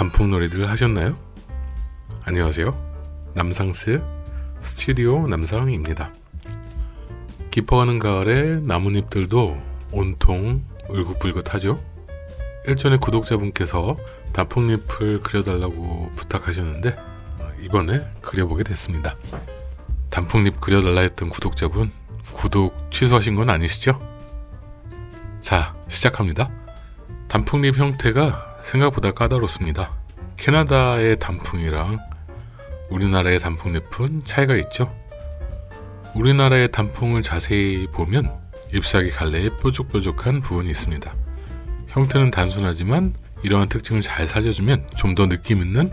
단풍놀이들 하셨나요? 안녕하세요. 남상스 스튜디오 남상입니다. 깊어가는 가을에 나뭇잎들도 온통 울긋불긋하죠? 일전에 구독자분께서 단풍잎을 그려달라고 부탁하셨는데 이번에 그려보게 됐습니다. 단풍잎 그려달라 했던 구독자분 구독 취소하신 건 아니시죠? 자 시작합니다. 단풍잎 형태가 생각보다 까다롭습니다. 캐나다의 단풍이랑 우리나라의 단풍잎은 차이가 있죠. 우리나라의 단풍을 자세히 보면 잎사귀 갈래에 뾰족뾰족한 부분이 있습니다. 형태는 단순하지만 이러한 특징을 잘 살려주면 좀 더 느낌 있는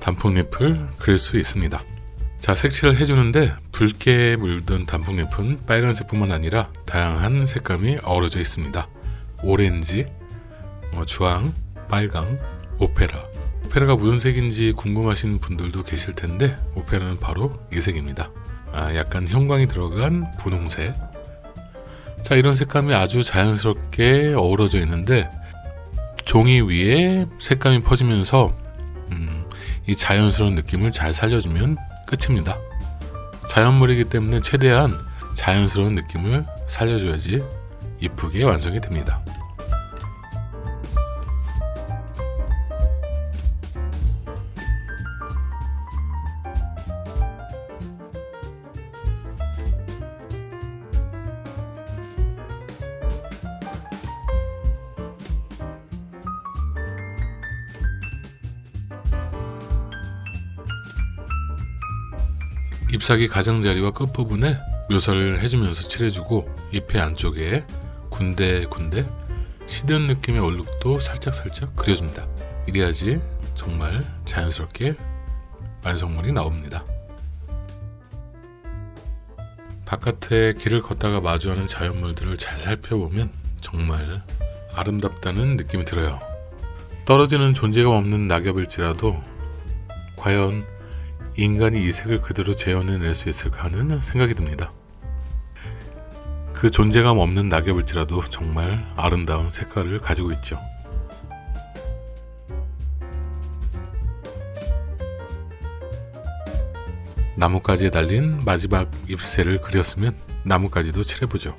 단풍잎을 그릴 수 있습니다. 자 색칠을 해주는데 붉게 물든 단풍잎은 빨간색 뿐만 아니라 다양한 색감이 어우러져 있습니다. 오렌지, 뭐 주황, 빨강, 오페라 오페라가 무슨 색인지 궁금하신 분들도 계실 텐데 오페라는 바로 이 색입니다. 아, 약간 형광이 들어간 분홍색 자 이런 색감이 아주 자연스럽게 어우러져 있는데 종이 위에 색감이 퍼지면서 음, 이 자연스러운 느낌을 잘 살려주면 끝입니다. 자연물이기 때문에 최대한 자연스러운 느낌을 살려줘야지 이쁘게 완성이 됩니다. 잎사귀 가장자리와 끝부분에 묘사를 해주면서 칠해주고 잎의 안쪽에 군데군데 시든 느낌의 얼룩도 살짝살짝 그려줍니다. 이래야지 정말 자연스럽게 완성물이 나옵니다. 바깥에 길을 걷다가 마주하는 자연물들을 잘 살펴보면 정말 아름답다는 느낌이 들어요. 떨어지는 존재가 없는 낙엽일지라도 과연 인간이 이 색을 그대로 재현해낼 수 있을까 하는 생각이 듭니다. 그 존재감 없는 낙엽일지라도 정말 아름다운 색깔을 가지고 있죠. 나뭇가지에 달린 마지막 잎새를 그렸으면 나뭇가지도 칠해보죠.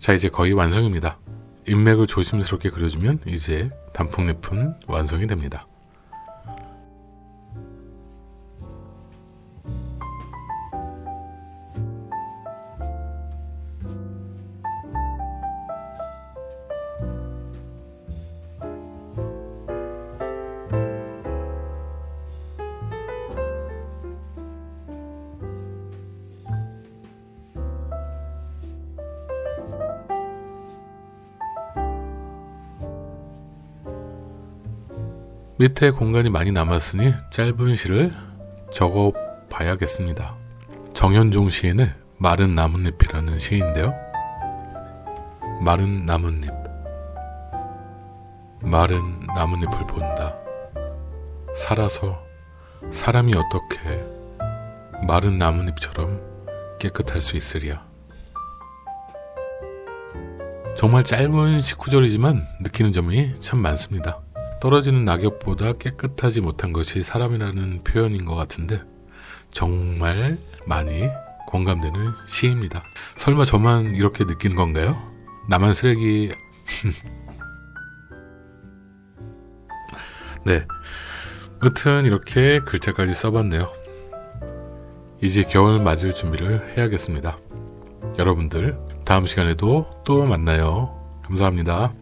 자 이제 거의 완성입니다. 인맥을 조심스럽게 그려주면 이제 단풍잎은 완성이 됩니다. 밑에 공간이 많이 남았으니 짧은 시를 적어 봐야겠습니다. 정현종 시인의 마른 나뭇잎이라는 시인데요. 마른 나뭇잎 마른 나뭇잎을 본다. 살아서 사람이 어떻게 마른 나뭇잎처럼 깨끗할 수 있으랴. 정말 짧은 19절이지만 느끼는 점이 참 많습니다. 떨어지는 낙엽보다 깨끗하지 못한 것이 사람이라는 표현인 것 같은데 정말 많이 공감되는 시입니다. 설마 저만 이렇게 느낀 건가요? 나만 쓰레기... 네, 여튼 이렇게 글자까지 써봤네요. 이제 겨울 맞을 준비를 해야겠습니다. 여러분들 다음 시간에도 또 만나요. 감사합니다.